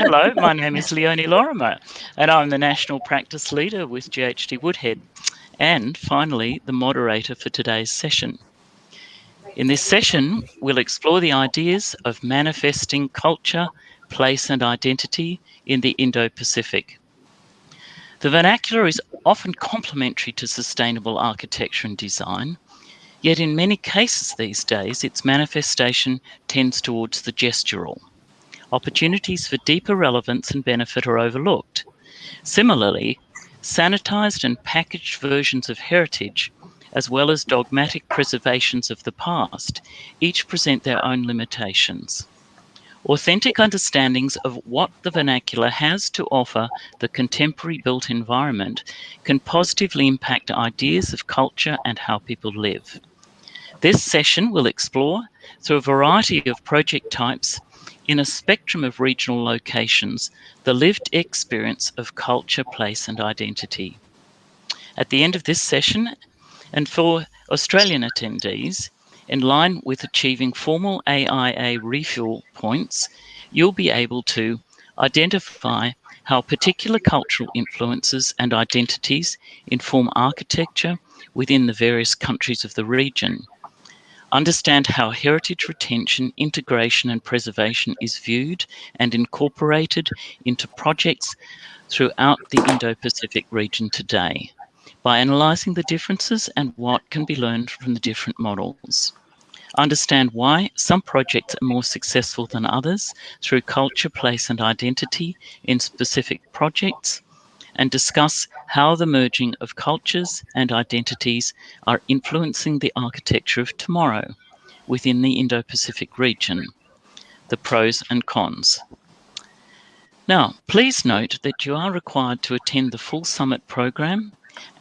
Hello, my name is Leonie Lorimer, and I'm the National Practice Leader with GHD Woodhead, and finally, the moderator for today's session. In this session, we'll explore the ideas of manifesting culture, place, and identity in the Indo Pacific. The vernacular is often complementary to sustainable architecture and design, yet in many cases these days, its manifestation tends towards the gestural. Opportunities for deeper relevance and benefit are overlooked. Similarly, sanitized and packaged versions of heritage as well as dogmatic preservations of the past, each present their own limitations. Authentic understandings of what the vernacular has to offer the contemporary built environment can positively impact ideas of culture and how people live. This session will explore, through a variety of project types, in a spectrum of regional locations, the lived experience of culture, place, and identity. At the end of this session, and for Australian attendees, in line with achieving formal AIA refuel points, you'll be able to identify how particular cultural influences and identities inform architecture within the various countries of the region. Understand how heritage retention, integration, and preservation is viewed and incorporated into projects throughout the Indo Pacific region today by analysing the differences and what can be learned from the different models. Understand why some projects are more successful than others through culture, place, and identity in specific projects, and discuss how the merging of cultures and identities are influencing the architecture of tomorrow within the Indo Pacific region, the pros and cons. Now, please note that you are required to attend the full summit program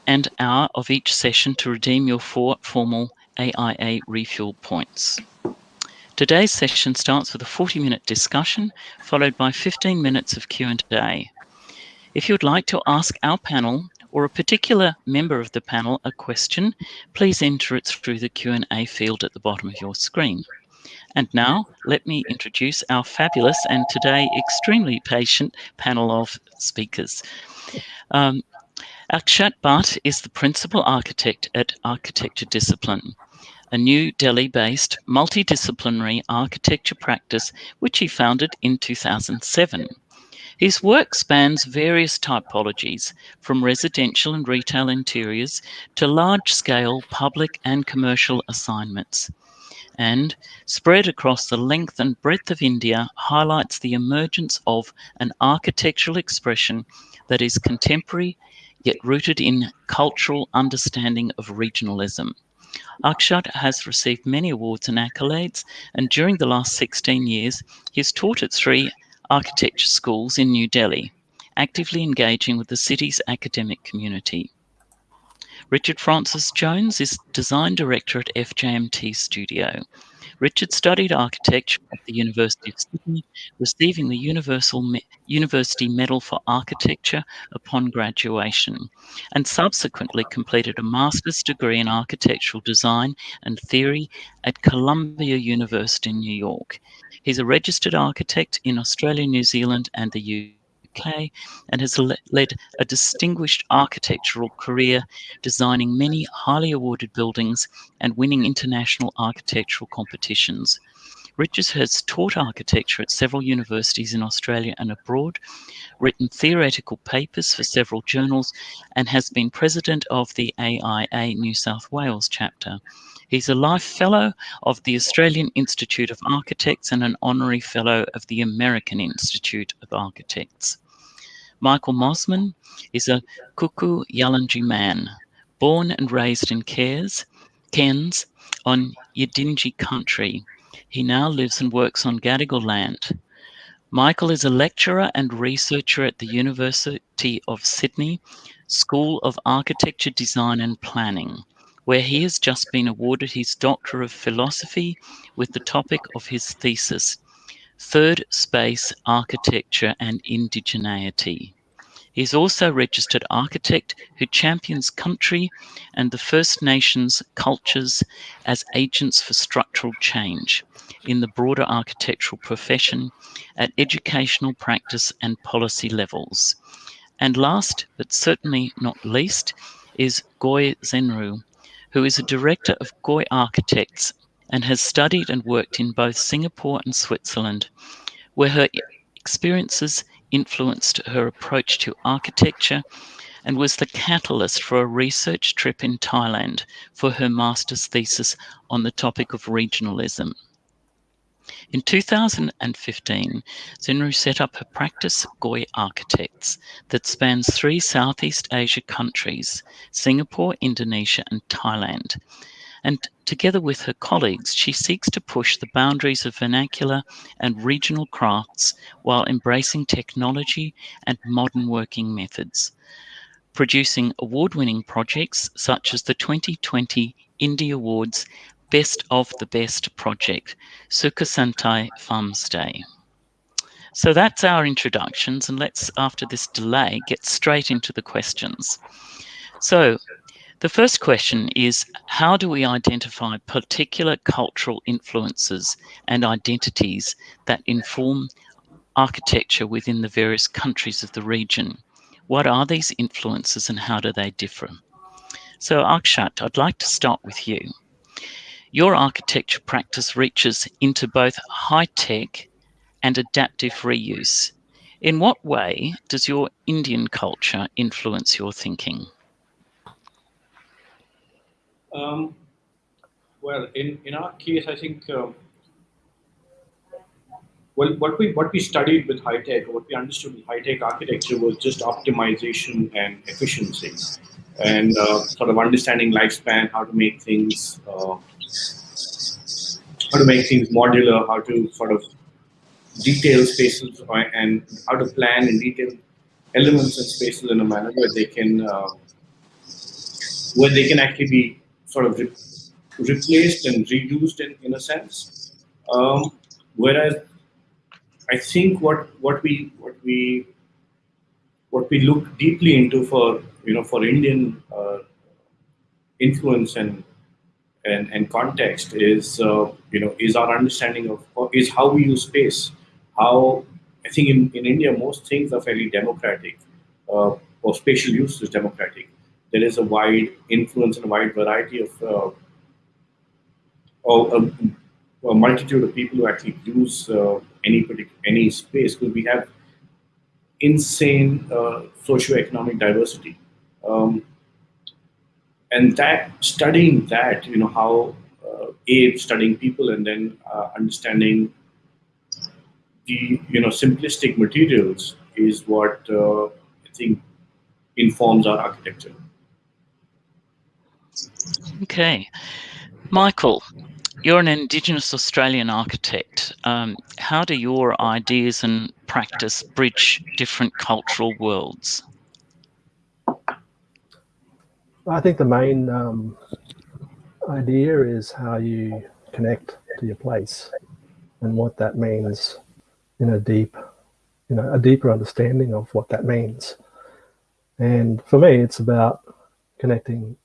and hour of each session to redeem your four formal AIA refuel points. Today's session starts with a 40-minute discussion, followed by 15 minutes of Q&A. If you would like to ask our panel or a particular member of the panel a question, please enter it through the Q&A field at the bottom of your screen. And now, let me introduce our fabulous and today extremely patient panel of speakers. Um, Akshat Bhatt is the principal architect at Architecture Discipline, a New Delhi-based multidisciplinary architecture practice which he founded in 2007. His work spans various typologies, from residential and retail interiors to large-scale public and commercial assignments and spread across the length and breadth of India highlights the emergence of an architectural expression that is contemporary yet rooted in cultural understanding of regionalism. Akshat has received many awards and accolades, and during the last 16 years, he's taught at three architecture schools in New Delhi, actively engaging with the city's academic community. Richard Francis Jones is Design Director at FJMT Studio, Richard studied architecture at the University of Sydney, receiving the Universal Me University Medal for Architecture upon graduation, and subsequently completed a master's degree in architectural design and theory at Columbia University in New York. He's a registered architect in Australia, New Zealand, and the UK and has led a distinguished architectural career, designing many highly awarded buildings and winning international architectural competitions. Richards has taught architecture at several universities in Australia and abroad, written theoretical papers for several journals, and has been president of the AIA New South Wales chapter. He's a Life Fellow of the Australian Institute of Architects and an Honorary Fellow of the American Institute of Architects. Michael Mossman is a Kuku Yalanji man, born and raised in Cairns, Cairns on Yidinji country. He now lives and works on Gadigal land. Michael is a lecturer and researcher at the University of Sydney School of Architecture, Design and Planning, where he has just been awarded his Doctor of Philosophy with the topic of his thesis, Third Space Architecture and Indigeneity. He is also a registered architect who champions country and the First Nations cultures as agents for structural change in the broader architectural profession at educational practice and policy levels. And last, but certainly not least, is Goy Zhenru, who is a director of Goy Architects and has studied and worked in both Singapore and Switzerland, where her experiences influenced her approach to architecture and was the catalyst for a research trip in Thailand for her master's thesis on the topic of regionalism. In 2015, Zhenru set up her practice Goy Architects that spans three Southeast Asia countries, Singapore, Indonesia and Thailand. And together with her colleagues, she seeks to push the boundaries of vernacular and regional crafts while embracing technology and modern working methods, producing award-winning projects such as the 2020 INDE Awards Best of the Best project, Sukhothai Farmstay. So that's our introductions, and let's, after this delay, get straight into the questions. So the first question is, how do we identify particular cultural influences and identities that inform architecture within the various countries of the region? What are these influences and how do they differ? So Akshat, I'd like to start with you. Your architecture practice reaches into both high-tech and adaptive reuse. In what way does your Indian culture influence your thinking? Um, well, in, in our case, I think um, well, what we what we studied with high tech, what we understood with high tech architecture was just optimization and efficiency, and uh, sort of understanding lifespan, how to make things uh, how to make things modular, how to sort of detail spaces and how to plan and detail elements and spaces in a manner where they can uh, where they can actually be sort of re replaced and reduced in, in a sense. Um, whereas I think what what we what we what we look deeply into for you know for Indian uh, influence and and, and context is uh, you know is our understanding of is how we use space how i think in, in india most things are fairly democratic uh, or spatial use is democratic there is a wide influence and a wide variety of uh, a, a, multitude of people who actually use uh, any particular any space because we have insane uh, socioeconomic diversity um, and that studying that, you know, how uh, a studying people and then uh, understanding the you know simplistic materials is what uh, I think informs our architecture. Okay, Michael, you're an Indigenous Australian architect. Um, how do your ideas and practice bridge different cultural worlds? I think the main um, idea is how you connect to your place and what that means in a deep, you know, a deeper understanding of what that means. And for me, it's about connecting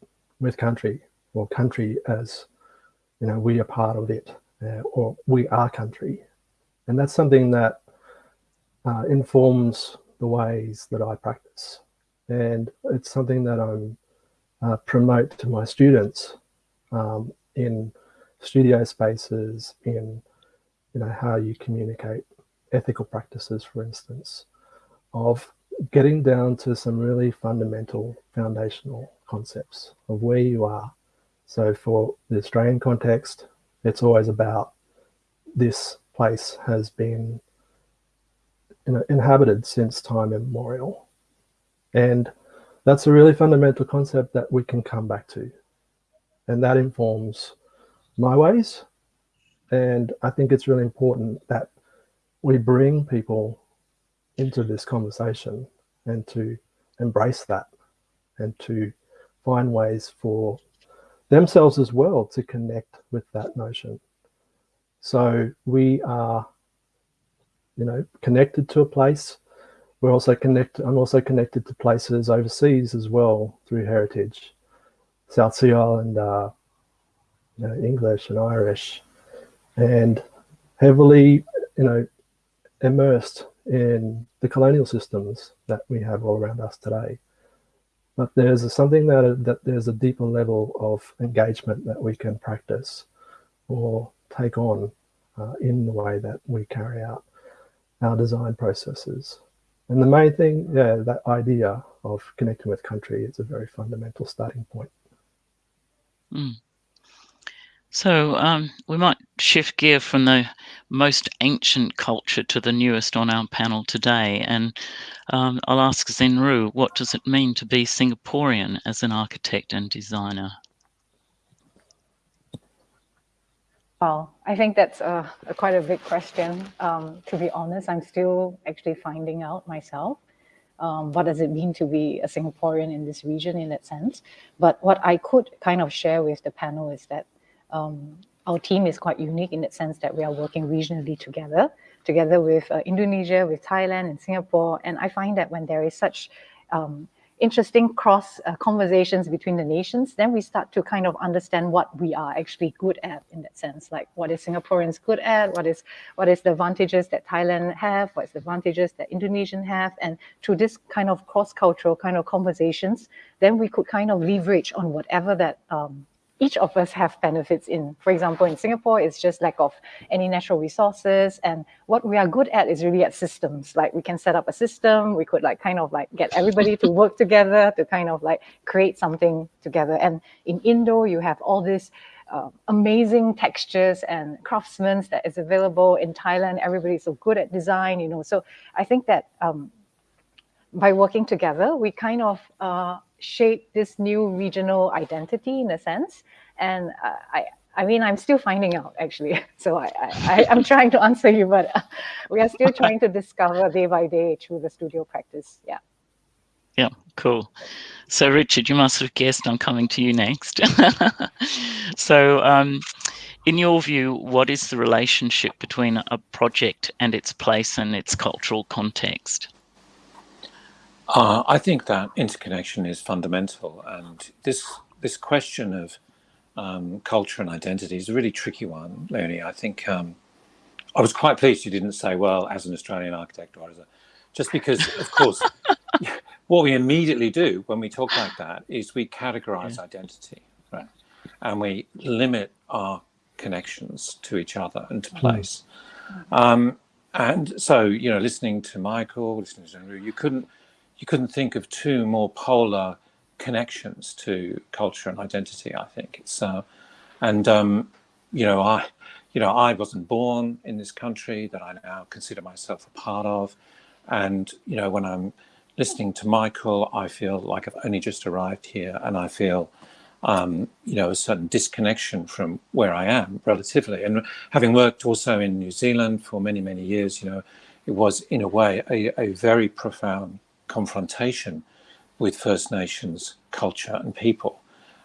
with country or country as, you know, we are part of it uh, or we are country. And that's something that uh, informs the ways that I practice. And it's something that I'm uh, promote to my students um, in studio spaces, in you know how you communicate ethical practices, for instance, of getting down to some really fundamental foundational concepts of where you are. So for the Australian context, it's always about this place has been inhabited since time immemorial. And that's a really fundamental concept that we can come back to. And that informs my ways. And I think it's really important that we bring people into this conversation and to embrace that and to find ways for themselves as well to connect with that notion. So we are, you know, connected to a place we're also connected. I'm also connected to places overseas as well through heritage, South Sea Island, uh, you know, English and Irish, and heavily, you know, immersed in the colonial systems that we have all around us today. But there's something that, that there's a deeper level of engagement that we can practice or take on uh, in the way that we carry out our design processes. And the main thing, yeah, that idea of connecting with country is a very fundamental starting point. Mm. So um, we might shift gear from the most ancient culture to the newest on our panel today. And um, I'll ask Ru, what does it mean to be Singaporean as an architect and designer? Well, I think that's a, a quite a big question. Um, to be honest, I'm still actually finding out myself. Um, what does it mean to be a Singaporean in this region in that sense? But what I could kind of share with the panel is that um, our team is quite unique in the sense that we are working regionally together, together with uh, Indonesia, with Thailand and Singapore. And I find that when there is such um, interesting cross uh, conversations between the nations, then we start to kind of understand what we are actually good at in that sense. Like what is Singaporeans good at? What is what is the advantages that Thailand have? What's the advantages that Indonesian have? And through this kind of cross-cultural kind of conversations, then we could kind of leverage on whatever that um, each of us have benefits in. For example, in Singapore, it's just lack of any natural resources. And what we are good at is really at systems. Like we can set up a system, we could like kind of like get everybody to work together to kind of like create something together. And in Indo, you have all these uh, amazing textures and craftsmen that is available in Thailand. Everybody's so good at design, you know. So I think that um, by working together, we kind of uh, shape this new regional identity in a sense. And uh, I, I mean, I'm still finding out actually. So I, I, I'm trying to answer you, but uh, we are still trying to discover day by day through the studio practice. Yeah. Yeah, cool. So Richard, you must have guessed I'm coming to you next. so um, in your view, what is the relationship between a project and its place and its cultural context? Uh, I think that interconnection is fundamental, and this this question of um, culture and identity is a really tricky one, Leonie. I think um, I was quite pleased you didn't say, "Well, as an Australian architect," or as a, just because, of course, what we immediately do when we talk like that is we categorize yeah. identity, right, and we limit our connections to each other and to mm. place. Mm. Um, and so, you know, listening to Michael, listening to Andrew, you couldn't you couldn't think of two more polar connections to culture and identity. I think it's uh, and um, you know I you know I wasn't born in this country that I now consider myself a part of, and you know when I'm listening to Michael, I feel like I've only just arrived here, and I feel um, you know, a certain disconnection from where I am relatively. And having worked also in New Zealand for many, many years, you know, it was in a way a, a very profound confrontation with First Nations culture and people.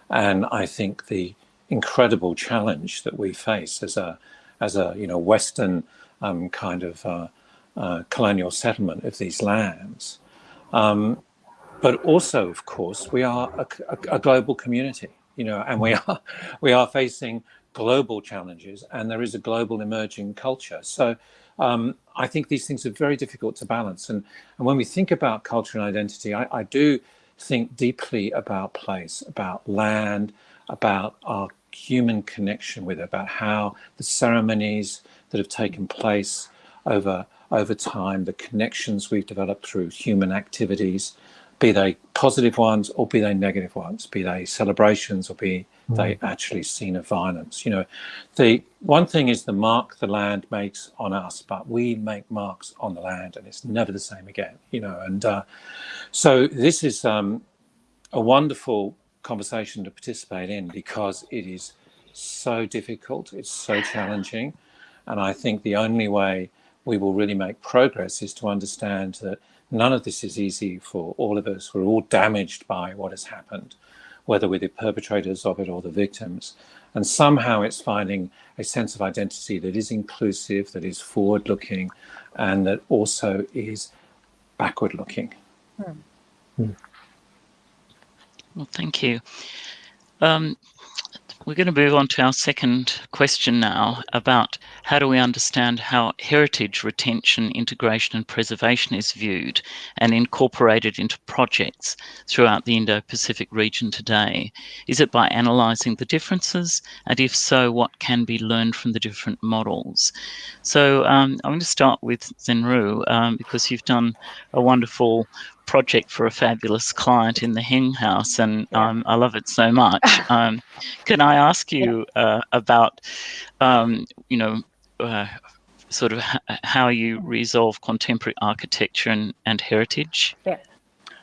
And I think the incredible challenge that we face as a, as a you know, Western um, kind of uh, uh, colonial settlement of these lands. Um, but also, of course, we are a, a, a, global community, you know, and we are we are facing global challenges, and there is a global emerging culture. So um, I think these things are very difficult to balance. And, and when we think about culture and identity, I, I do think deeply about place, about land, about our human connection with it, about how the ceremonies that have taken place over over time, the connections we've developed through human activities, be they positive ones or be they negative ones, be they celebrations or be they mm. actually seen of violence. You know, the one thing is the mark the land makes on us, but we make marks on the land, and it's never the same again. You know, and uh, so this is um, a wonderful conversation to participate in because it is so difficult, it's so challenging, and I think the only way we will really make progress is to understand that none of this is easy for all of us. We're all damaged by what has happened whether we're the perpetrators of it or the victims. And somehow it's finding a sense of identity that is inclusive, that is forward looking, and that also is backward looking. Hmm. Well, thank you. Um, we're going to move on to our second question now about how do we understand how heritage retention, integration and preservation is viewed and incorporated into projects throughout the Indo-Pacific region today? Is it by analysing the differences? And if so, what can be learned from the different models? So um, I'm going to start with Zhenru um, because you've done a wonderful project for a fabulous client in the Heng House, and um, I love it so much. Um, can I ask you uh, about, um, you know, uh, sort of how you resolve contemporary architecture and, and heritage? Yeah.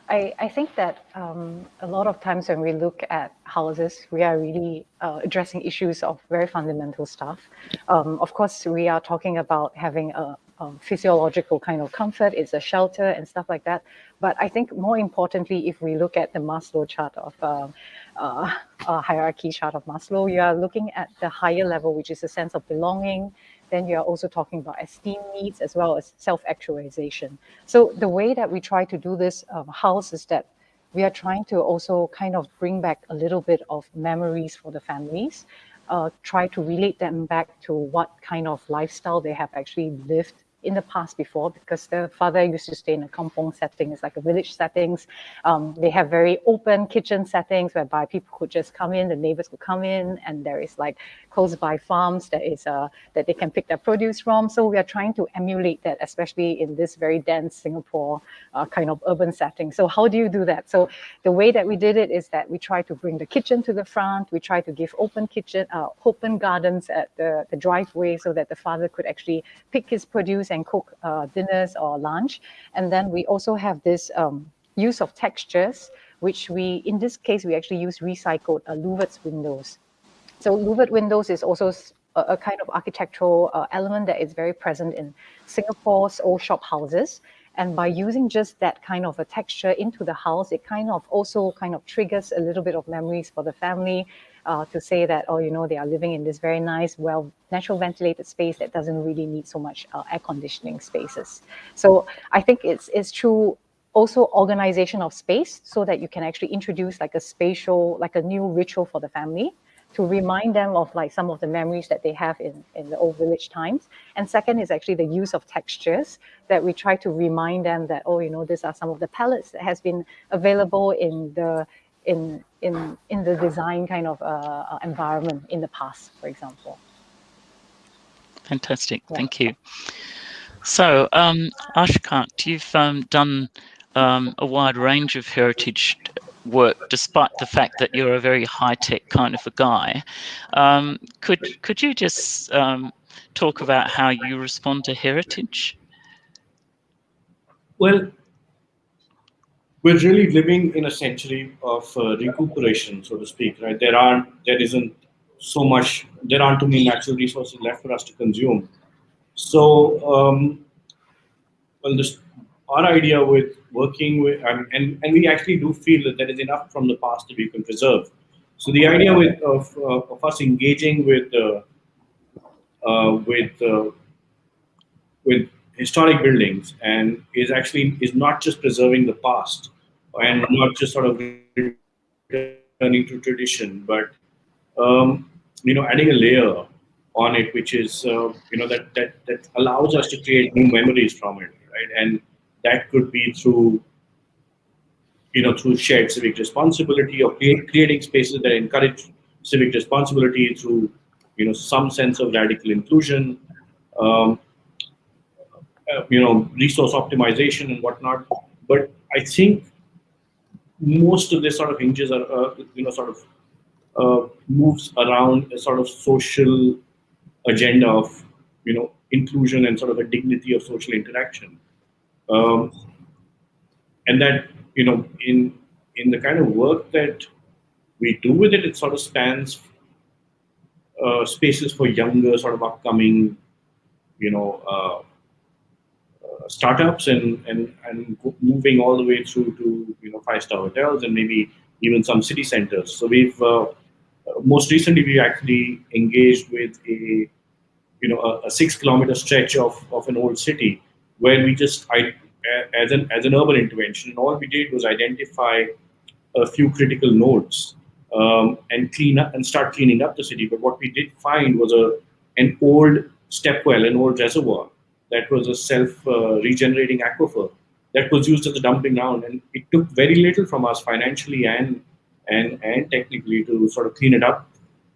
I, I think that um, a lot of times when we look at houses, we are really uh, addressing issues of very fundamental stuff. Um, of course, we are talking about having a, um, physiological kind of comfort, it's a shelter and stuff like that. But I think more importantly, if we look at the Maslow chart of uh, uh, uh, hierarchy chart of Maslow, you are looking at the higher level, which is a sense of belonging. Then you are also talking about esteem needs as well as self-actualization. So the way that we try to do this um, house is that we are trying to also kind of bring back a little bit of memories for the families, uh, try to relate them back to what kind of lifestyle they have actually lived in the past before because the father used to stay in a kampong setting, it's like a village settings. Um, they have very open kitchen settings whereby people could just come in, the neighbors could come in, and there is like close by farms that is uh, that they can pick their produce from. So we are trying to emulate that, especially in this very dense Singapore uh, kind of urban setting. So how do you do that? So the way that we did it is that we try to bring the kitchen to the front. We try to give open kitchen, uh, open gardens at the, the driveway so that the father could actually pick his produce and cook uh, dinners or lunch. And then we also have this um, use of textures, which we, in this case, we actually use recycled uh, louvets windows. So louvet windows is also a, a kind of architectural uh, element that is very present in Singapore's old shop houses. And by using just that kind of a texture into the house, it kind of also kind of triggers a little bit of memories for the family uh, to say that, oh, you know, they are living in this very nice, well, natural ventilated space that doesn't really need so much uh, air conditioning spaces. So I think it's, it's true also organization of space so that you can actually introduce like a spatial, like a new ritual for the family to remind them of like some of the memories that they have in, in the old village times. And second is actually the use of textures that we try to remind them that, oh, you know, these are some of the palettes that has been available in the in in in the design kind of uh, uh, environment in the past, for example. Fantastic, yeah. thank you. So, um, Akshat, you've um, done um, a wide range of heritage work, despite the fact that you're a very high-tech kind of a guy. Um, could could you just um, talk about how you respond to heritage? Well, we're really living in a century of uh, recuperation, so to speak, right? There aren't, there isn't so much, there aren't too many natural resources left for us to consume. So, um, well, this, our idea with working with, um, and, and we actually do feel that there is enough from the past that we can preserve. So the idea with, of, uh, of us engaging with, uh, uh with, uh, with historic buildings and is actually is not just preserving the past, and not just sort of returning to tradition, but um, you know, adding a layer on it, which is uh, you know that that that allows us to create new memories from it, right? And that could be through you know through shared civic responsibility or create, creating spaces that encourage civic responsibility through you know some sense of radical inclusion. Um, uh, you know, resource optimization and whatnot. But I think most of this sort of hinges are, uh, you know, sort of uh, moves around a sort of social agenda of, you know, inclusion and sort of a dignity of social interaction. Um, and that, you know, in in the kind of work that we do with it, it sort of spans uh, spaces for younger, sort of upcoming, you know, uh, startups and, and, and moving all the way through to you know five-star hotels and maybe even some city centers. So we've uh, most recently we actually engaged with a you know a, a, six kilometer stretch of, of an old city where we just as an as an urban intervention. And all we did was identify a few critical nodes um, and clean up and start cleaning up the city. But what we did find was a an old step well, an old reservoir that was a self uh, regenerating aquifer that was used as a dumping ground, and it took very little from us financially and and and technically to sort of clean it up,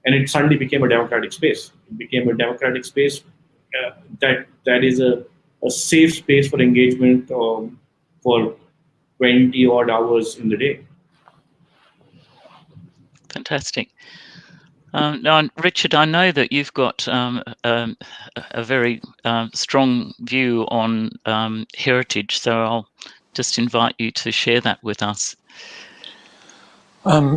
and it suddenly became a democratic space. It became a democratic space uh, that that is a, a safe space for engagement um, for 20 odd hours in the day. Fantastic. Um, now, Richard, I know that you've got um, um, a very um, strong view on um, heritage, so I'll just invite you to share that with us.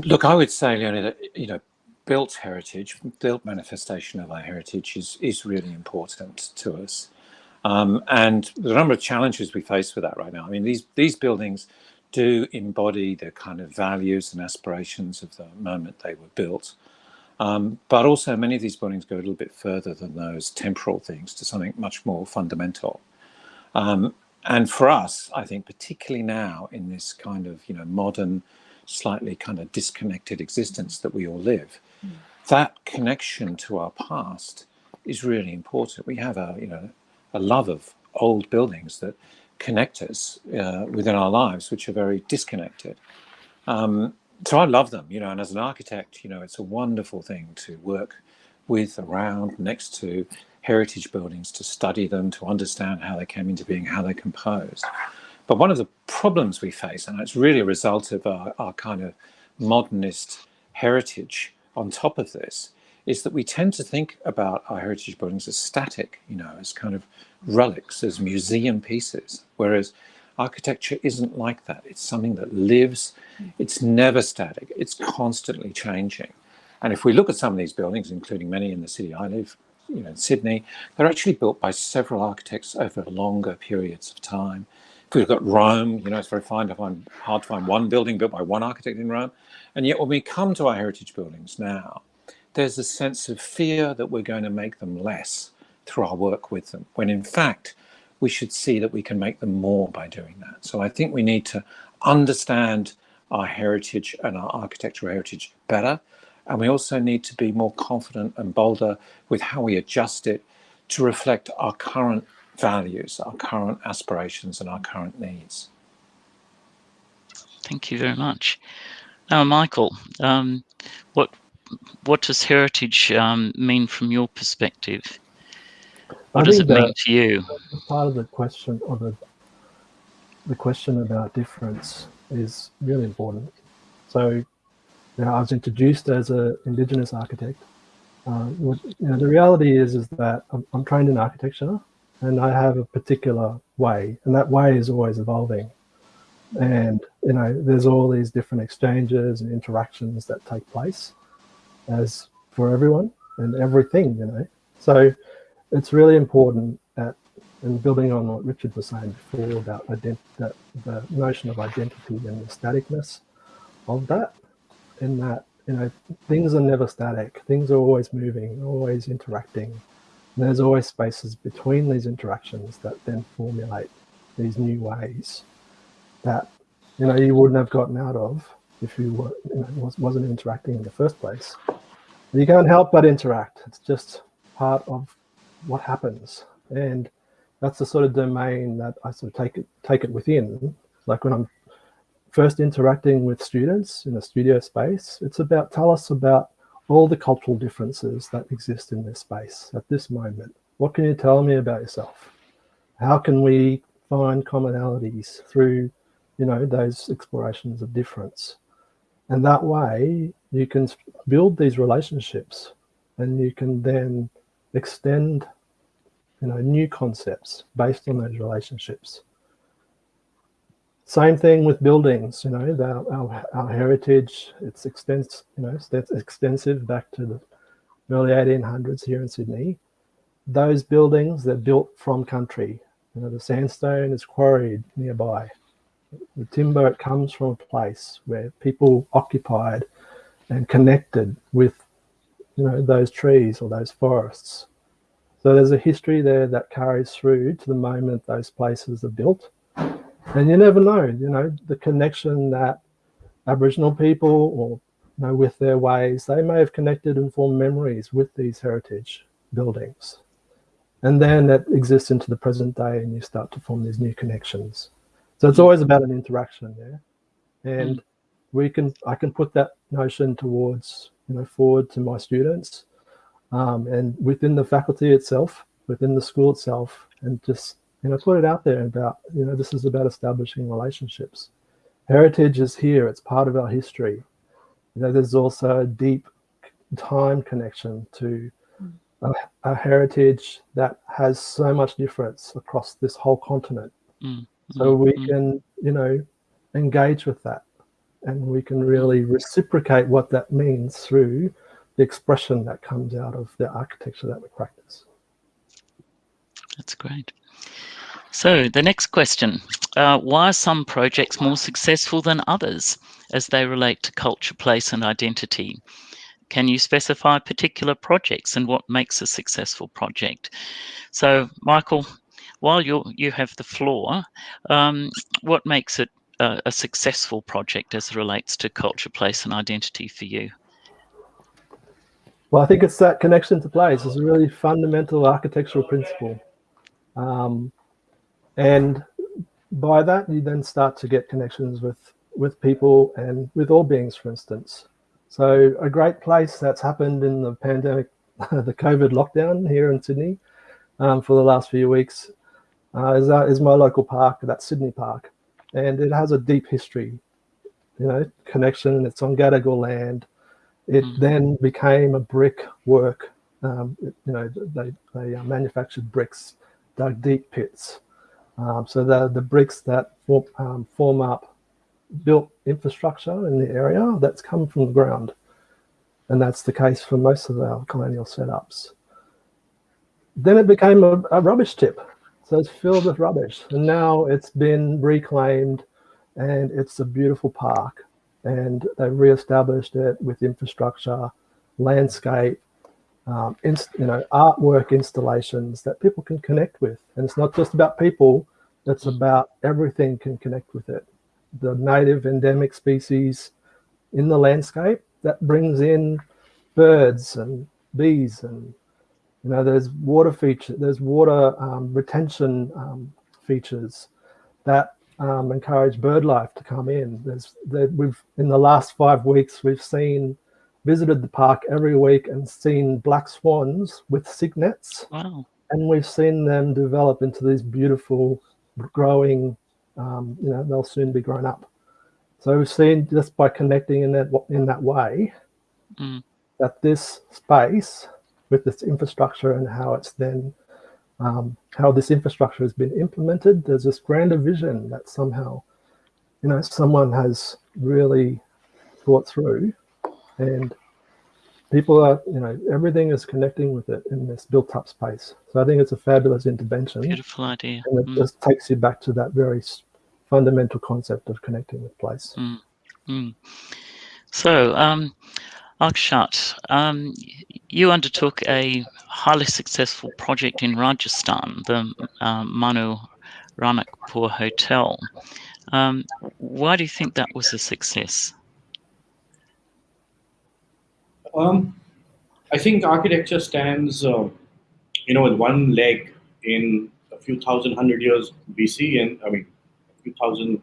Look, I would say, Leonie, that you know, built heritage, built manifestation of our heritage is is really important to us, and the number of challenges we face with that right now. I mean, these these buildings do embody the kind of values and aspirations of the moment they were built. Um, but also many of these buildings go a little bit further than those temporal things to something much more fundamental. Um, and for us, I think particularly now in this kind of, you know, modern, slightly kind of disconnected existence that we all live, mm. that connection to our past is really important. We have a, you know, a love of old buildings that connect us uh, within our lives, which are very disconnected. Um, so I love them, you know, and as an architect, you know, it's a wonderful thing to work with, around, next to heritage buildings, to study them, to understand how they came into being, how they're composed. But one of the problems we face, and it's really a result of our, our kind of modernist heritage on top of this, is that we tend to think about our heritage buildings as static, you know, as kind of relics, as museum pieces, whereas architecture isn't like that. It's something that lives, it's never static, it's constantly changing. And if we look at some of these buildings, including many in the city I live, you know, in Sydney, they're actually built by several architects over longer periods of time. If we've got Rome, you know, it's very fine to find, hard to find one building built by one architect in Rome. And yet when we come to our heritage buildings now, there's a sense of fear that we're going to make them less through our work with them, when in fact, we should see that we can make them more by doing that. So I think we need to understand our heritage and our architectural heritage better. And we also need to be more confident and bolder with how we adjust it to reflect our current values, our current aspirations and our current needs. Thank you very much. Now, Michael, um, what what does heritage um, mean from your perspective? What I does it mean to you? Part of the question, or the the question about difference, is really important. So, you know, I was introduced as an Indigenous architect. Uh, what, you know, the reality is is that I'm, I'm trained in architecture, and I have a particular way, and that way is always evolving. And you know, there's all these different exchanges and interactions that take place as for everyone and everything, you know. So it's really important that, and building on what Richard was saying before about that the notion of identity and the staticness of that, in that, you know, things are never static. Things are always moving, always interacting. And there's always spaces between these interactions that then formulate these new ways that, you know, you wouldn't have gotten out of if you, were, you know, wasn't interacting in the first place. You can't help but interact. It's just part of what happens. And that's the sort of domain that I sort of take it, take it within. Like when I'm first interacting with students in a studio space, it's about, tell us about all the cultural differences that exist in this space at this moment. What can you tell me about yourself? How can we find commonalities through, you know, those explorations of difference? And that way you can build these relationships and you can then extend you know, new concepts based on those relationships. Same thing with buildings, you know, our, our, our heritage, it's extens, you know, it's extensive back to the early 1800s here in Sydney. Those buildings, they're built from country. You know, the sandstone is quarried nearby. The timber, it comes from a place where people occupied and connected with, you know, those trees or those forests. So there's a history there that carries through to the moment those places are built. And you never know, you know, the connection that Aboriginal people or you know, with their ways, they may have connected and formed memories with these heritage buildings. And then it exists into the present day and you start to form these new connections. So it's always about an interaction there. And mm. we can, I can put that notion towards, you know, forward to my students um, and within the faculty itself, within the school itself, and just, you know, put it out there about, you know, this is about establishing relationships. Heritage is here, it's part of our history. You know, there's also a deep time connection to a, a, heritage that has so much difference across this whole continent. Mm. So we mm. can, you know, engage with that and we can really reciprocate what that means through the expression that comes out of the architecture that we practice. That's great. So the next question, uh, why are some projects more successful than others as they relate to culture, place and identity? Can you specify particular projects and what makes a successful project? So Michael, while you you have the floor, um, what makes it a, successful project as it relates to culture, place and identity for you? Well, I think it's that connection to place is a really fundamental architectural principle. Um, and by that, you then start to get connections with, with people and with all beings, for instance. So a great place that's happened in the pandemic, the COVID lockdown here in Sydney um, for the last few weeks uh, is, uh, is my local park, that's Sydney Park. And it has a deep history, you know, connection. It's on Gadigal land. It mm. then became a brick work. Um, it, you know, they, they uh, manufactured bricks, dug deep pits. Um, so the, the bricks that form, um, form up built infrastructure in the area that's come from the ground. And that's the case for most of our colonial setups. Then it became a, a rubbish tip. So it's filled with rubbish. And now it's been reclaimed and it's a beautiful park and they've re-established it with infrastructure, landscape, um, you know, artwork installations that people can connect with. And it's not just about people, it's about everything can connect with it. The native endemic species in the landscape that brings in birds and bees and, you know, there's water feature, there's water um, retention um, features that um, encourage bird life to come in. There's that we've in the last five weeks we've seen visited the park every week and seen black swans with cygnets. Wow. And we've seen them develop into these beautiful growing, um, you know, they'll soon be grown up. So we've seen just by connecting in that in that way mm. that this space with this infrastructure and how it's then um, how this infrastructure has been implemented. There's this grander vision that somehow, you know, someone has really thought through and people are, you know, everything is connecting with it in this built up space. So I think it's a fabulous intervention. Beautiful idea. And it mm. just takes you back to that very fundamental concept of connecting with place. Mm. Mm. So, um, Akshat, um, you undertook a highly successful project in Rajasthan, the uh, Mana Ranakpur Hotel. Um, why do you think that was a success? Um, I think architecture stands, uh, you know, with one leg in a few thousand hundred years BC, and I mean, a few thousand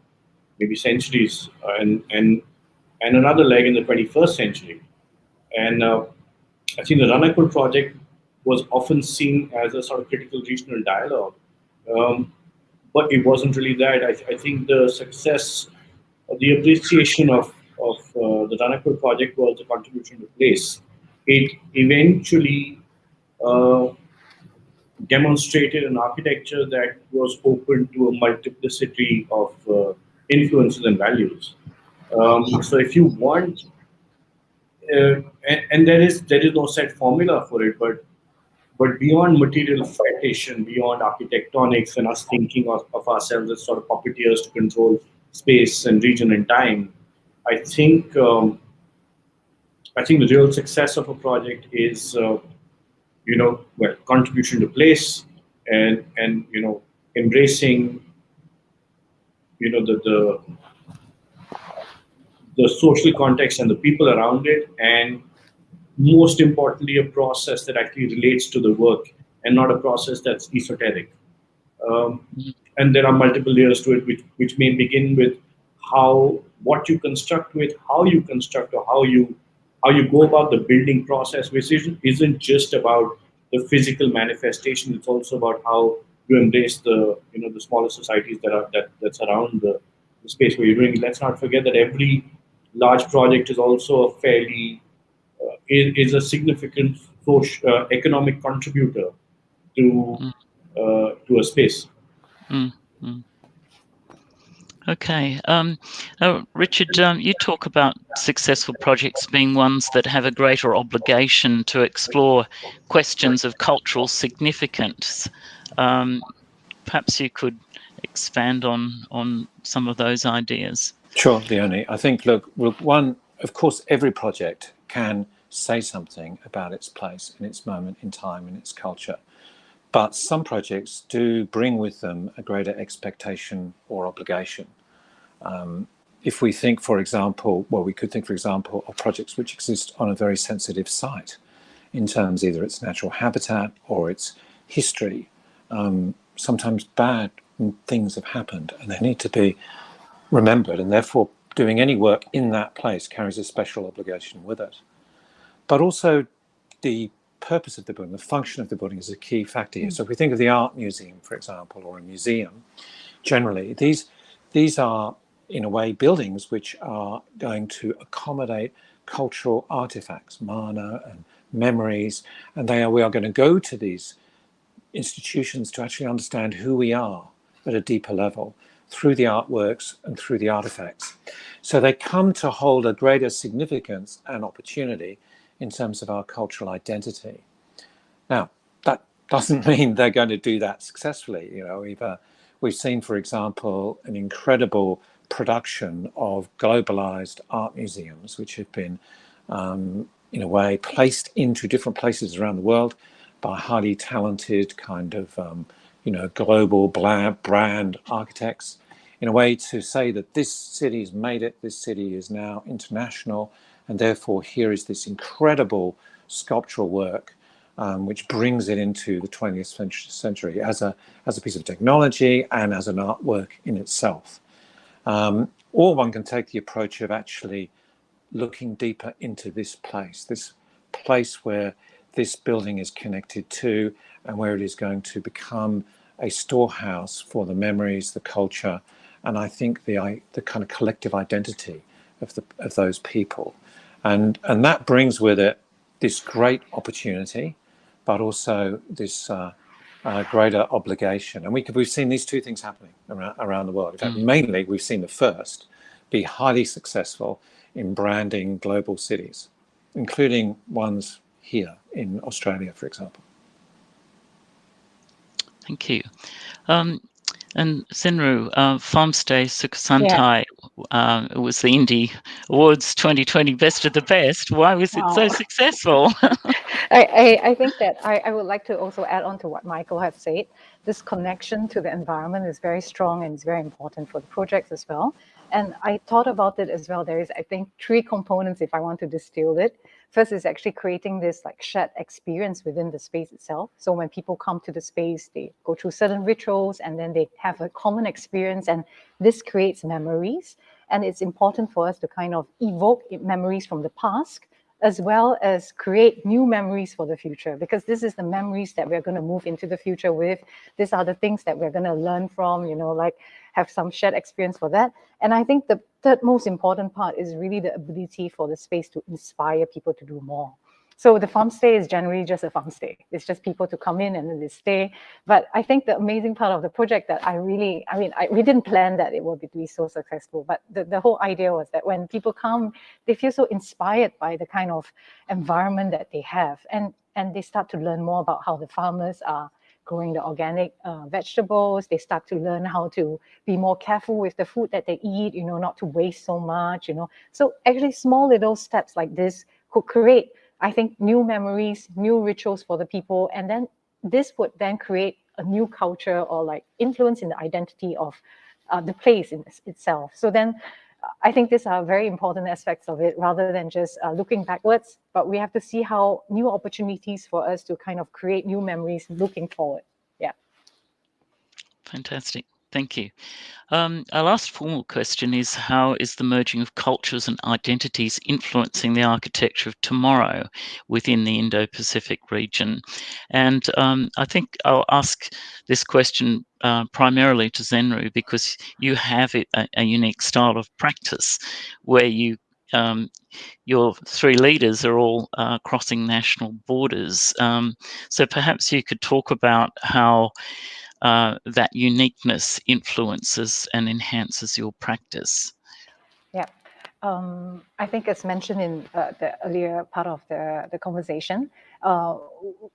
maybe centuries, uh, and and and another leg in the 21st century. And uh, I think the Ranakpur project was often seen as a sort of critical regional dialogue, um, but it wasn't really that. I, I think the success, the appreciation of of uh, the Ranakpur project was a contribution to place. It eventually uh, demonstrated an architecture that was open to a multiplicity of uh, influences and values. Um, so if you want, uh, and, and, there is there is no set formula for it, but but beyond material citation, beyond architectonics and us thinking of, of ourselves as sort of puppeteers to control space and region and time, I think um, I think the real success of a project is, uh, you know, well, contribution to place and and you know embracing you know the the the social context and the people around it, and most importantly, a process that actually relates to the work and not a process that's esoteric. Um, and there are multiple layers to it, which, which may begin with how what you construct with, how you construct, or how you how you go about the building process, which isn't, just about the physical manifestation. It's also about how you embrace the you know the smaller societies that are that that's around the, the space where you're doing. Let's not forget that every large project is also a fairly uh, is, is, a significant social, uh, economic contributor to mm. uh, to a space. Mm. Mm. Okay. Um, uh, Richard, um, you talk about successful projects being ones that have a greater obligation to explore questions of cultural significance. Um, perhaps you could expand on on some of those ideas. Sure, Leonie. I think, look, one, of course, every project can say something about its place and its moment in time and its culture. But some projects do bring with them a greater expectation or obligation. Um, if we think, for example, well, we could think, for example, of projects which exist on a very sensitive site in terms either its natural habitat or its history. Um, sometimes bad things have happened and they need to be remembered and therefore doing any work in that place carries a special obligation with it. But also the purpose of the building, the function of the building is a key factor here. Mm. So if we think of the art museum, for example, or a museum, generally, these, these are in a way buildings which are going to accommodate cultural artifacts, mana and memories, and they are, we are going to go to these institutions to actually understand who we are at a deeper level through the artworks and through the artifacts. So they come to hold a greater significance and opportunity in terms of our cultural identity. Now, that doesn't mean they're going to do that successfully. You know, we've, uh, we've seen, for example, an incredible production of globalized art museums, which have been, um, in a way, placed into different places around the world by highly talented kind of, um, you know, global brand architects in a way to say that this city's made it, this city is now international, and therefore here is this incredible sculptural work um, which brings it into the 20th century as a, as a piece of technology and as an artwork in itself. Um, or one can take the approach of actually looking deeper into this place, this place where this building is connected to and where it is going to become a storehouse for the memories, the culture, and I think the the kind of collective identity of the of those people, and and that brings with it this great opportunity, but also this uh, uh, greater obligation. And we we've seen these two things happening around around the world. In fact, mm. mainly we've seen the first be highly successful in branding global cities, including ones here in Australia, for example. Thank you. Um, and Zhenru, uh, Farmstay Sukhothai yeah. uh, was the INDE Awards 2020 Best of the Best. Why was it so successful? I, I, I, think that I, I would like to also add on to what Michael has said. This connection to the environment is very strong and it's very important for the projects as well. And I thought about it as well. There is, I think, three components if I want to distill it. First is actually creating this like shared experience within the space itself. So when people come to the space, they go through certain rituals and then they have a common experience and this creates memories. And it's important for us to kind of evoke memories from the past as well as create new memories for the future because this is the memories that we're going to move into the future with these are the things that we're going to learn from you know like have some shared experience for that and i think the third most important part is really the ability for the space to inspire people to do more so the farm stay is generally just a farm stay. It's just people to come in and then they stay. But I think the amazing part of the project that I really, I mean, I, we didn't plan that it would be so successful, but the, the whole idea was that when people come, they feel so inspired by the kind of environment that they have. And, and they start to learn more about how the farmers are growing the organic uh, vegetables. They start to learn how to be more careful with the food that they eat, you know, not to waste so much, you know. So actually small little steps like this could create I think new memories, new rituals for the people, and then this would then create a new culture or like influence in the identity of uh, the place in itself. So then I think these are very important aspects of it rather than just uh, looking backwards, but we have to see how new opportunities for us to kind of create new memories looking forward. Yeah. Fantastic. Thank you. Um, our last formal question is how is the merging of cultures and identities influencing the architecture of tomorrow within the Indo-Pacific region? And um, I think I'll ask this question uh, primarily to Zhenru because you have a, a, unique style of practice where you um, your three leaders are all uh, crossing national borders. Um, so perhaps you could talk about how uh, that uniqueness influences and enhances your practice. Yeah, um, I think as mentioned in uh, the earlier part of the, the conversation, uh,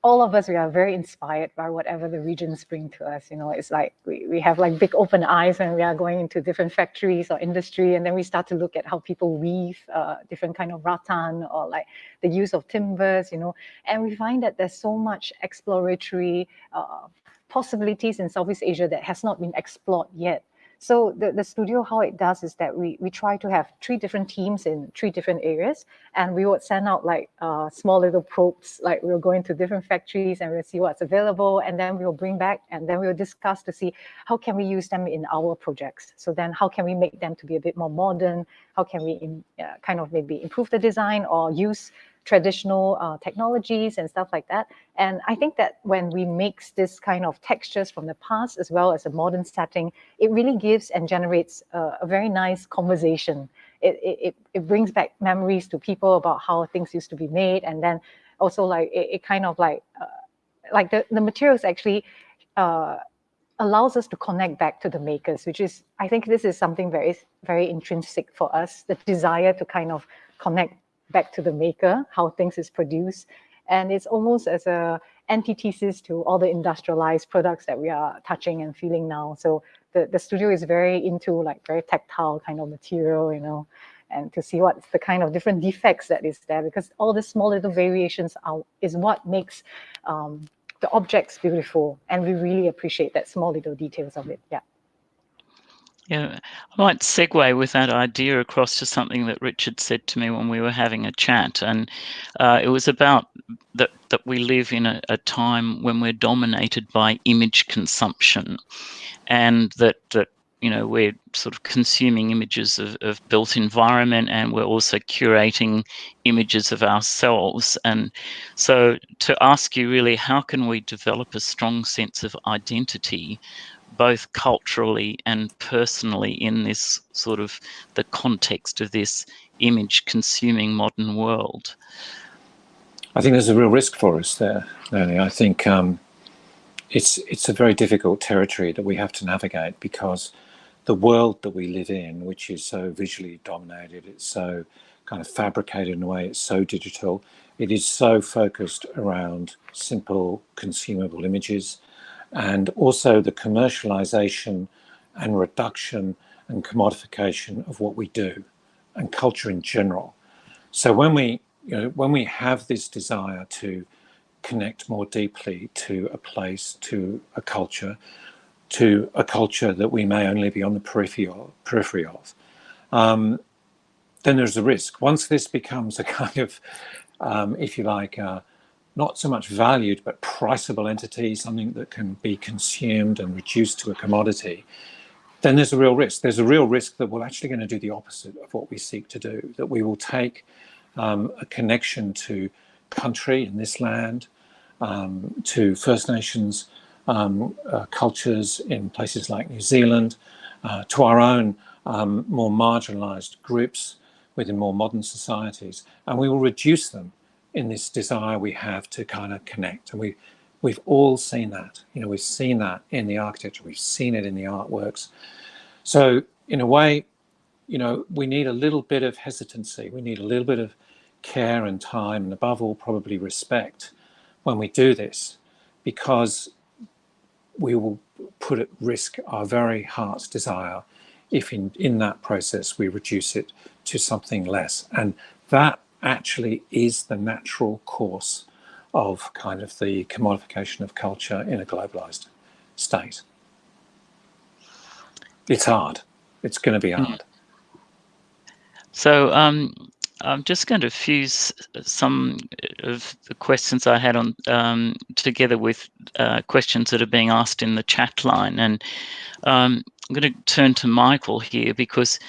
all of us, we are very inspired by whatever the regions bring to us. You know, it's like we, we have like big open eyes when we are going into different factories or industry, and then we start to look at how people weave uh, different kind of rattan or like the use of timbers, you know, and we find that there's so much exploratory uh, possibilities in Southeast Asia that has not been explored yet. So the, the studio, how it does is that we, we try to have three different teams in three different areas, and we would send out like uh, small little probes, like we'll go into different factories and we'll see what's available, and then we'll bring back, and then we'll discuss to see how can we use them in our projects. So then how can we make them to be a bit more modern? How can we in, uh, kind of maybe improve the design or use traditional uh, technologies and stuff like that. And I think that when we mix this kind of textures from the past as well as a modern setting, it really gives and generates a, very nice conversation. It, it, it brings back memories to people about how things used to be made. And then also like it, it kind of like, uh, like the, the materials actually uh, allows us to connect back to the makers, which is, I think this is something very, very intrinsic for us, the desire to kind of connect back to the maker, how things is produced. And it's almost as a antithesis to all the industrialized products that we are touching and feeling now. So the, the studio is very into like very tactile kind of material, you know, and to see what's the kind of different defects that is there because all the small little variations are, is what makes um, the objects beautiful. And we really appreciate that small little details of it. Yeah. Yeah, I might segue with that idea across to something that Richard said to me when we were having a chat, and uh, it was about that that we live in a, a, time when we're dominated by image consumption, and that that you know we're sort of consuming images of, of built environment, and we're also curating images of ourselves. And so, to ask you really, how can we develop a strong sense of identity? Both culturally and personally in this sort of the context of this image consuming modern world? I think there's a real risk for us there, Leonie. I think um, it's it's a very difficult territory that we have to navigate because the world that we live in, which is so visually dominated, it's so kind of fabricated in a way, it's so digital, it is so focused around simple consumable images and also the commercialization and reduction and commodification of what we do and culture in general. So when we, you know, when we have this desire to connect more deeply to a place, to a culture, to a culture that we may only be on the periphery of, periphery of um, then there's a risk. Once this becomes a kind of, um, if you like, uh, not so much valued, but priceable entity, something that can be consumed and reduced to a commodity, then there's a real risk. There's a real risk that we're actually going to do the opposite of what we seek to do, that we will take um, a connection to country in this land, um, to First Nations um, uh, cultures in places like New Zealand, uh, to our own um, more marginalized groups within more modern societies, and we will reduce them in this desire we have to kind of connect. And we, we've all seen that. You know, we've seen that in the architecture. We've seen it in the artworks. So in a way, you know, we need a little bit of hesitancy. We need a little bit of care and time, and above all, probably respect when we do this, because we will put at risk our very heart's desire if in, in that process we reduce it to something less. And that actually is the natural course of kind of the commodification of culture in a globalized state. it's hard. It's going to be hard. So um, I'm just going to fuse some of the questions I had on um, together with uh, questions that are being asked in the chat line, and um, I'm going to turn to Michael here because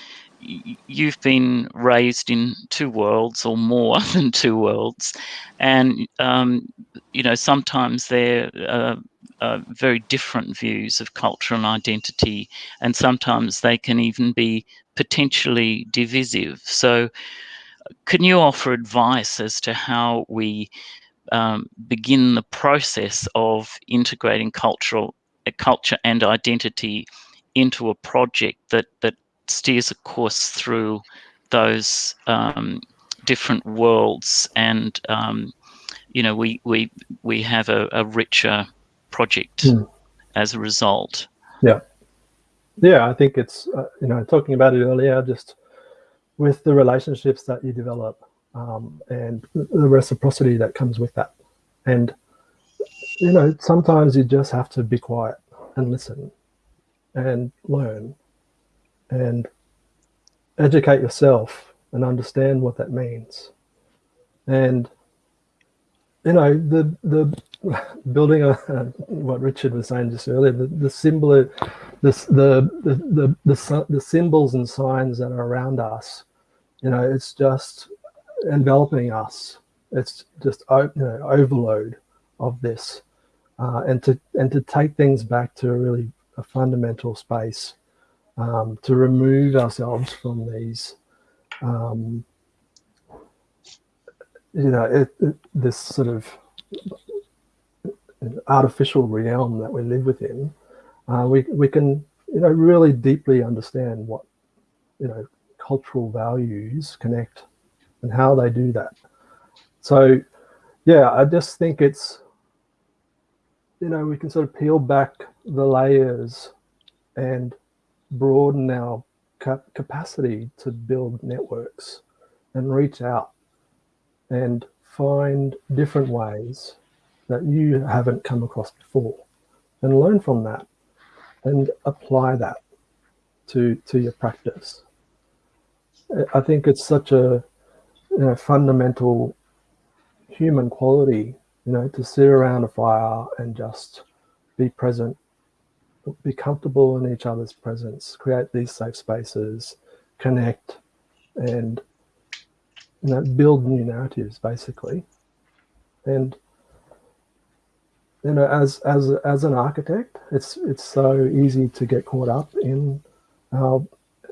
you've been raised in two worlds or more than two worlds, and um, you know sometimes they're uh, uh, very different views of culture and identity, and sometimes they can even be potentially divisive. So can you offer advice as to how we um, begin the process of integrating cultural uh, culture and identity into a project that that steers a course through those um, different worlds and um, you know we we we have a, a richer project mm. as a result yeah yeah i think it's uh, you know talking about it earlier just with the relationships that you develop um, and the reciprocity that comes with that. And, you know, sometimes you just have to be quiet and listen and learn and educate yourself and understand what that means. And, you know, the, the building a, what Richard was saying just earlier, the, the symbol, the, the, the, the, the, the symbols and signs that are around us you know, it's just enveloping us. It's just you know, overload of this, uh, and to and to take things back to a really a fundamental space, um, to remove ourselves from these, um, you know, it, it, this sort of artificial realm that we live within. Uh, we we can you know really deeply understand what you know cultural values connect and how they do that. So, yeah, I just think it's, you know, we can sort of peel back the layers and broaden our cap capacity to build networks and reach out and find different ways that you haven't come across before and learn from that and apply that to to your practice. I think it's such a you know, fundamental human quality, you know, to sit around a fire and just be present, be comfortable in each other's presence, create these safe spaces, connect, and you know, build new narratives basically. And you know, as as as an architect, it's it's so easy to get caught up in our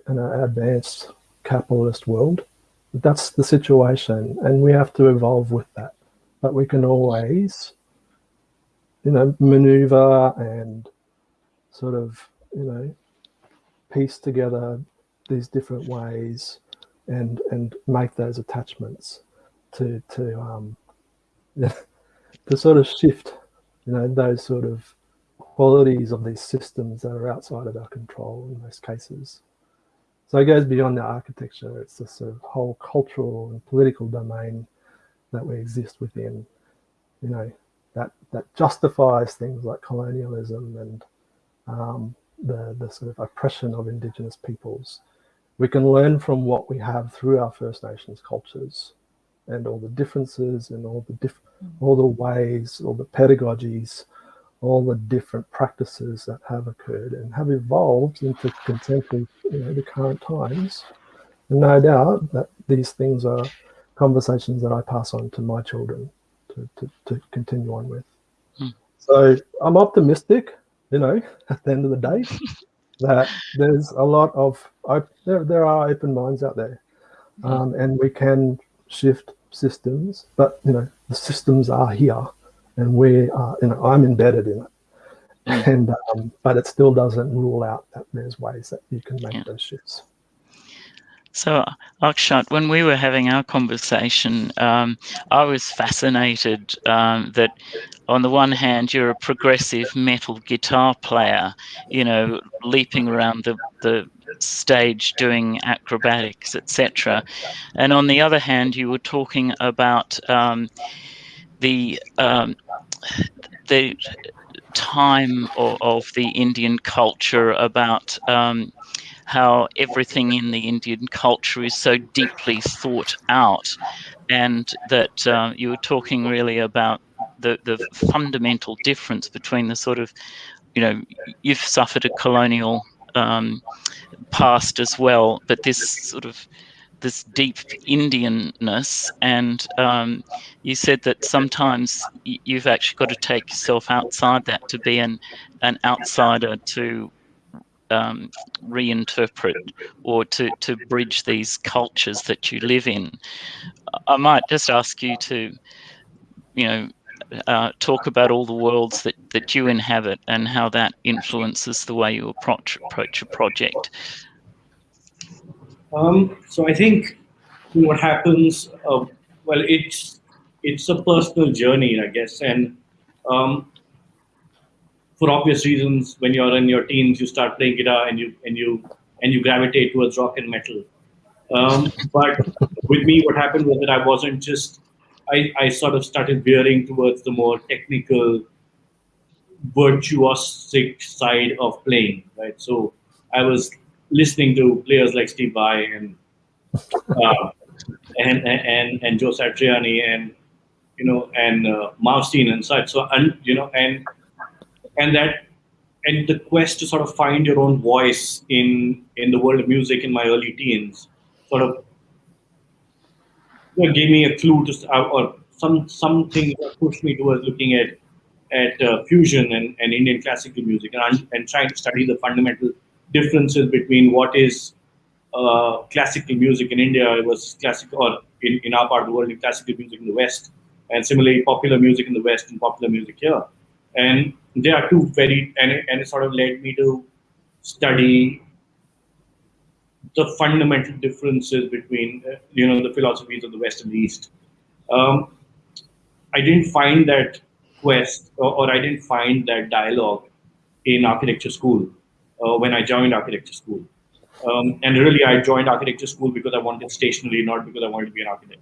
in our advanced capitalist world. That's the situation, and we have to evolve with that. But we can always, you know, maneuver and sort of, you know, piece together these different ways and and make those attachments to to um to sort of shift you know those sort of qualities of these systems that are outside of our control in most cases so it goes beyond the architecture. It's this sort of whole cultural and political domain that we exist within, you know, that, that justifies things like colonialism and um, the, the sort of oppression of indigenous peoples. We can learn from what we have through our First Nations cultures and all the differences and all the diff all the ways, all the pedagogies all the different practices that have occurred and have evolved into contemporary, you know, the current times. And no doubt that these things are conversations that I pass on to my children to, to, to continue on with. Hmm. So I'm optimistic, you know, at the end of the day, that there's a lot of, there, there are open minds out there um, and we can shift systems, but, you know, the systems are here and we are, you know, I'm embedded in it. And um, but it still doesn't rule out that there's ways that you can make yeah. those shifts. So, Akshat, when we were having our conversation, um, I was fascinated um, that on the one hand, you're a progressive metal guitar player, you know, leaping around the, the stage doing acrobatics, etc. And on the other hand, you were talking about um, the um, the time of, of the Indian culture, about um, how everything in the Indian culture is so deeply thought out, and that uh, you were talking really about the, the fundamental difference between the sort of, you know, you've suffered a colonial um, past as well, but this sort of this deep Indianness, and um, you said that sometimes you've actually got to take yourself outside that to be an an outsider to um, reinterpret or to to bridge these cultures that you live in. I might just ask you to, you know, uh, talk about all the worlds that, that you inhabit and how that influences the way you approach, approach a project. Um, so I think what happens, uh, well, it's it's a personal journey, I guess, and um, for obvious reasons, when you're in your teens, you start playing guitar and you and you and you gravitate towards rock and metal. Um, but with me, what happened was that I wasn't just I, I sort of started veering towards the more technical, virtuosic side of playing, right? So I was listening to players like Steve Vai and uh, and, and and Joe Satriani and you know and uh, and such. So and you know and and that and the quest to sort of find your own voice in in the world of music in my early teens sort of you know, gave me a clue to uh, or some something pushed me towards looking at at uh, fusion and, and Indian classical music and, and trying to study the fundamental differences between what is uh, classical music in India versus classical or in, in our part of the world in classical music in the West and similarly popular music in the West and popular music here. And they are two very and and it sort of led me to study the fundamental differences between uh, you know the philosophies of the West and the East. Um, I didn't find that quest or, or, I didn't find that dialogue in architecture school uh, when I joined architecture school. Um, and really, I joined architecture school because I wanted stationery, not because I wanted to be an architect.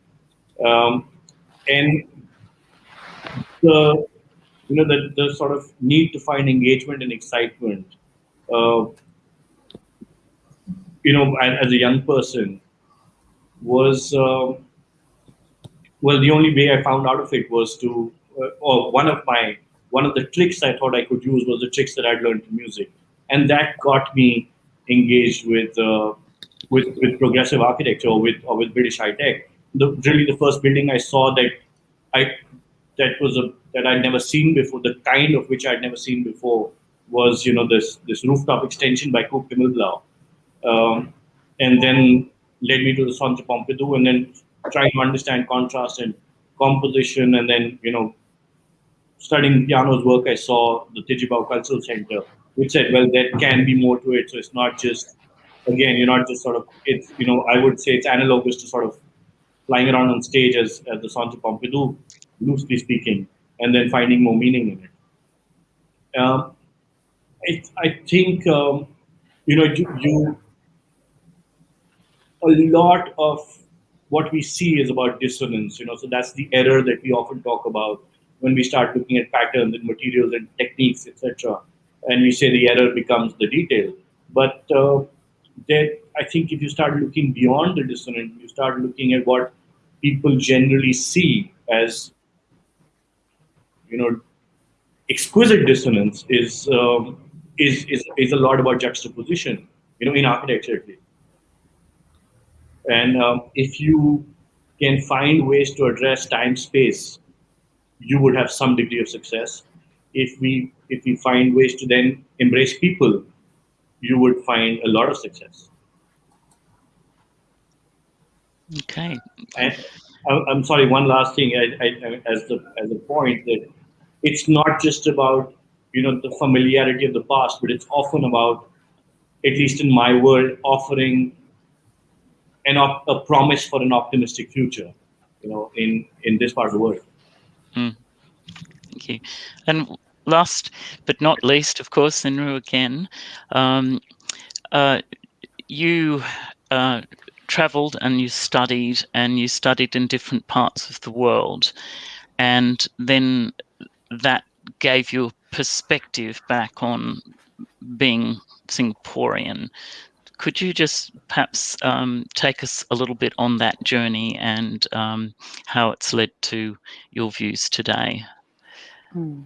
Um, and the you know the, the sort of need to find engagement and excitement uh, you know, as a young person, was uh, well, the only way I found out of it was to, uh, or one of my one of the tricks I thought I could use was the tricks that I'd learned from music, and that got me engaged with uh, with with progressive architecture or with or with British high tech. The really the first building I saw that I that was a that I'd never seen before, the kind of which I'd never seen before was you know this this rooftop extension by Coop Himmelblau um, and then led me to the Centre Pompidou, and then trying to understand contrast and composition, and then you know, studying Piano's work, I saw the Tjibaou Cultural Center, which said, well, there can be more to it. So it's not just, again, you're not just sort of, it's you know, I would say it's analogous to sort of flying around on stage as, as the Centre Pompidou, loosely speaking, and then finding more meaning in it. Um, I, I think um, you know you, you a lot of what we see is about dissonance you know so that's the error that we often talk about when we start looking at patterns and materials and techniques etc and we say the error becomes the detail. But uh, that i think if you start looking beyond the dissonance you start looking at what people generally see as you know exquisite dissonance is um, is, is is a lot about juxtaposition you know in architecture at least and um, if you can find ways to address time space, you would have some degree of success. If we if we find ways to then embrace people, you would find a lot of success. Okay. And I'm sorry. One last thing, I, I, as the as a point that it's not just about you know the familiarity of the past, but it's often about, at least in my world, offering an op- a promise for an optimistic future, you know, in in this part of the world. Mm. Thank you. And last but not least, of course, Zhenru again, um, uh, you uh, traveled and you studied and you studied in different parts of the world, and then that gave you perspective back on being Singaporean. Could you just perhaps um, take us a little bit on that journey and um, how it's led to your views today? Hmm.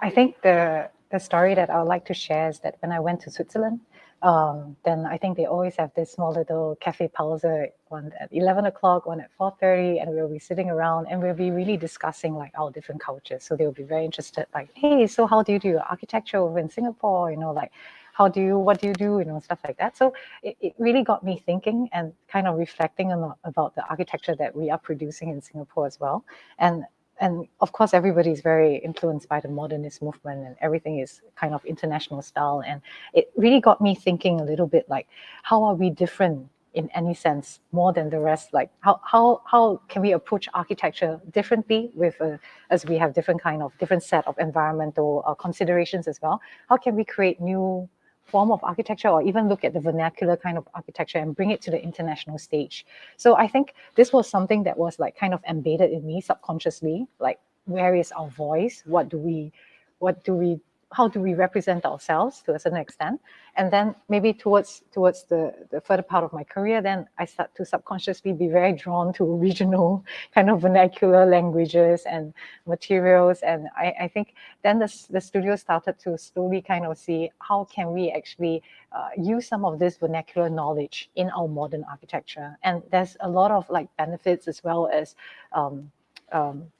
I think the the story that I would like to share is that when I went to Switzerland, um, then I think they always have this small little cafe pause, one at 11 o'clock, one at 4.30, and we'll be sitting around and we'll be really discussing like our different cultures. So they'll be very interested, like, hey, so how do you do architecture over in Singapore? You know, like, how do you, what do you do, you know, stuff like that. So it, it really got me thinking and kind of reflecting on, about the architecture that we are producing in Singapore as well. And and of course, everybody is very influenced by the modernist movement and everything is kind of international style. And it really got me thinking a little bit like, how are we different in any sense more than the rest? Like how, how, how can we approach architecture differently with, uh, as we have different kind of, different set of environmental uh, considerations as well? How can we create new form of architecture or even look at the vernacular kind of architecture and bring it to the international stage. So I think this was something that was like kind of embedded in me subconsciously, like where is our voice? What do we, what do we how do we represent ourselves to a certain extent. And then maybe towards towards the the further part of my career then i start to subconsciously be very drawn to regional kind of vernacular languages and materials. And i i think then the, the studio started to slowly kind of see how can we actually uh, use some of this vernacular knowledge in our modern architecture. And there's a lot of like benefits as well as um, um,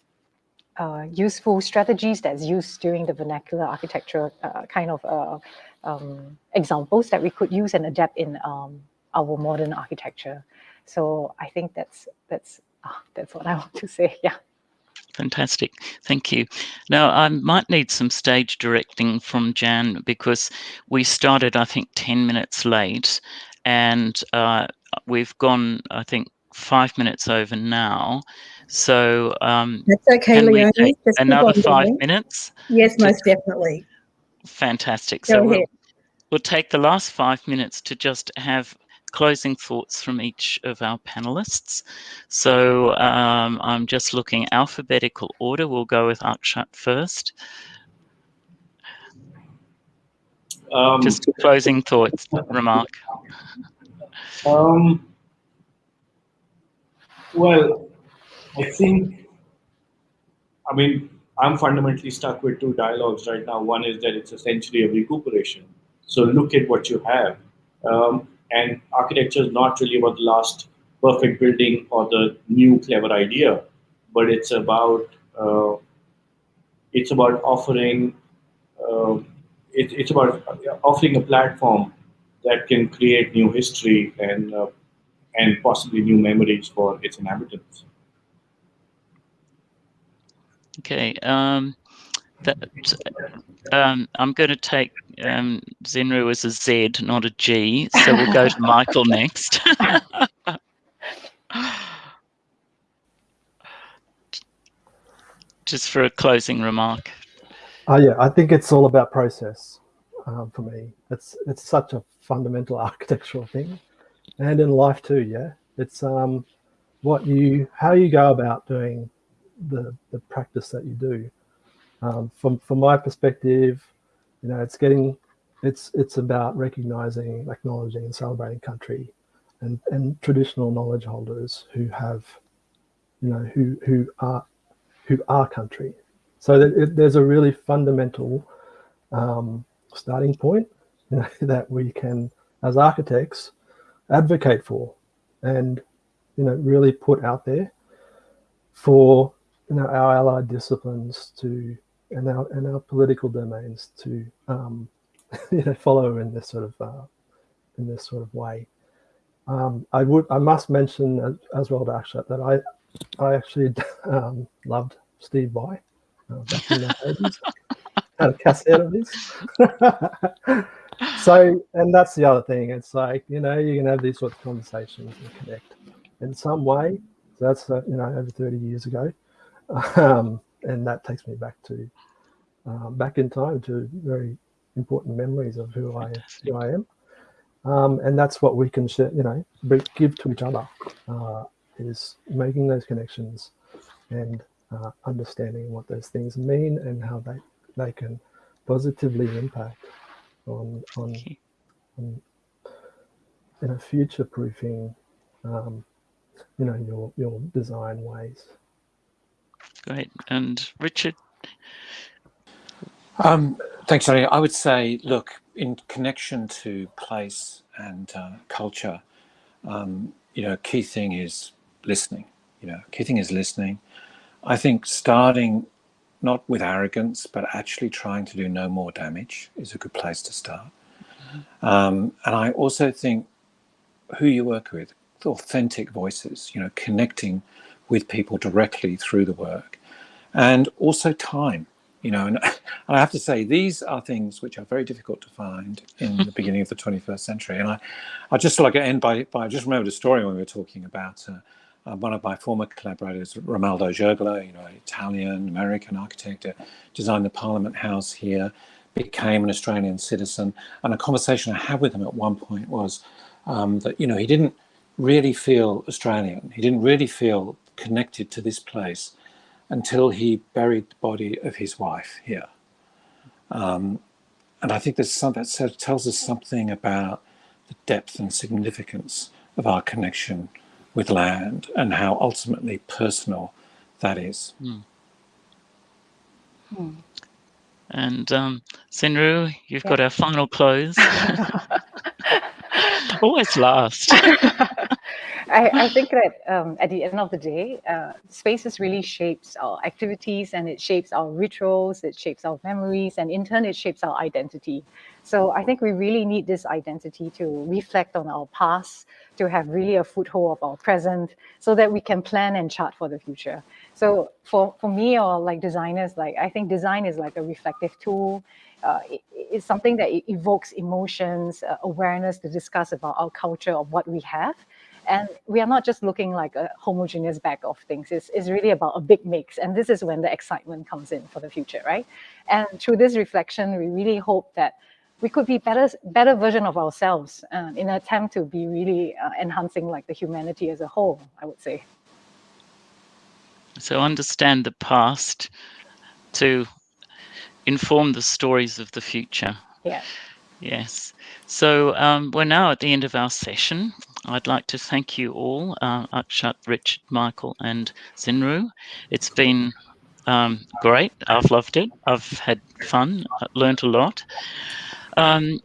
uh, useful strategies that's used during the vernacular architecture uh, kind of uh, um, examples that we could use and adapt in um, our modern architecture. So I think that's that's ah, that's what I want to say. Yeah. Fantastic. Thank you. Now, I might need some stage directing from Jan because we started, I think, 10 minutes late and uh, we've gone, I think, five minutes over now. So um, that's okay, Leonie. another five minutes. Yes, most definitely. Fantastic. Go so we'll, we'll take the last five minutes to just have closing thoughts from each of our panelists. So um, I'm just looking alphabetical order. We'll go with Akshat first. Um, just closing thoughts, remark. Um, well, I think, I mean, I'm fundamentally stuck with two dialogues right now. One is that it's essentially a recuperation. So look at what you have. Um, and architecture is not really about the last perfect building or the new clever idea, but it's about uh, it's about offering uh, it, it's about offering a platform that can create new history and uh, and possibly new memories for its inhabitants. Okay. Um, that um, I'm going to take um, Zhenru as a Z, not a G. So we'll go to Michael next. Just for a closing remark. Oh yeah, I think it's all about process um, for me. It's it's such a fundamental architectural thing, and in life too. Yeah, it's um, what you how you go about doing the, the practice that you do. Um, from, from my perspective, you know, it's getting, it's, it's about recognizing, acknowledging and celebrating country and, and traditional knowledge holders who have, you know, who, who are, who are country. So that it, there's a really fundamental um, starting point you know, that we can, as architects, advocate for and, you know, really put out there for you know, our allied disciplines to and our and our political domains to um, you know follow in this sort of uh, in this sort of way. Um, I would I must mention as, as well to Akshat that I I actually um, loved Steve Vai uh, back in the 80s. Had a cassette of this. So and that's the other thing. It's like you know you can have these sorts of conversations and connect in some way. So that's uh, you know over 30 years ago um, and that takes me back to uh, back in time to very important memories of who I who I am, um, and that's what we can share, you know give to each other uh, is making those connections and uh, understanding what those things mean and how they they can positively impact on on, Okay. on you know future proofing um, you know your your design ways. Great. And Richard, Um, thanks, Tony. I would say, look, in connection to place and uh, culture, um, you know, key thing is listening. You know, key thing is listening. I think starting not with arrogance, but actually trying to do no more damage is a good place to start. Um, and I also think who you work with, authentic voices, you know, connecting with people directly through the work, and also time. You know, and I have to say these are things which are very difficult to find in the beginning of the 21st century. And I, I just like to end by, by I just remembered a story when we were talking about uh, uh, one of my former collaborators, Romaldo Giurgola, you know, Italian American architect, uh, designed the Parliament House here, became an Australian citizen, and a conversation I had with him at one point was um, that you know he didn't really feel Australian, he didn't really feel connected to this place until he buried the body of his wife here. Um, and I think there's some, that tells us something about the depth and significance of our connection with land and how ultimately personal that is. and um, Zhenru, you've got our final close. Always last. I, I think that um, at the end of the day, uh, spaces really shapes our activities and it shapes our rituals, it shapes our memories, and in turn, it shapes our identity. So I think we really need this identity to reflect on our past, to have really a foothold of our present, so that we can plan and chart for the future. So for, for me or like designers, like I think design is like a reflective tool. Uh, it, it's something that it evokes emotions, uh, awareness to discuss about our culture of what we have. And we are not just looking like a homogeneous bag of things. It's, it's really about a big mix. And this is when the excitement comes in for the future, right? And through this reflection, we really hope that we could be better, better version of ourselves uh, in an attempt to be really uh, enhancing like the humanity as a whole, I would say. So understand the past to inform the stories of the future. Yeah. Yes. So um, we're now at the end of our session. I'd like to thank you all, uh, Akshat, Richard, Michael, and Zhenru. It's been um, great. I've loved it. I've had fun, learnt a lot. Um,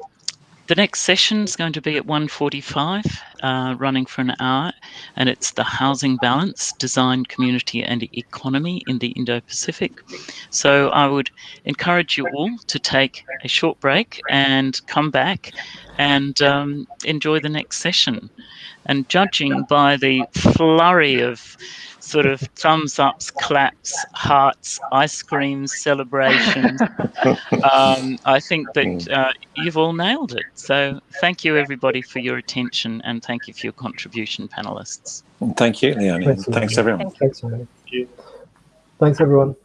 the next session is going to be at 1.45, uh, running for an hour, and it's the housing balance, design, community and economy in the Indo-Pacific. So I would encourage you all to take a short break and come back and um, enjoy the next session. And judging by the flurry of sort of thumbs ups, claps, hearts, ice creams, celebrations. um, I think that uh, you've all nailed it. So thank you, everybody, for your attention and thank you for your contribution, panelists. Thank you, Leonie. Thanks, Thanks, Leonie. everyone. Thank you. Thanks, everyone.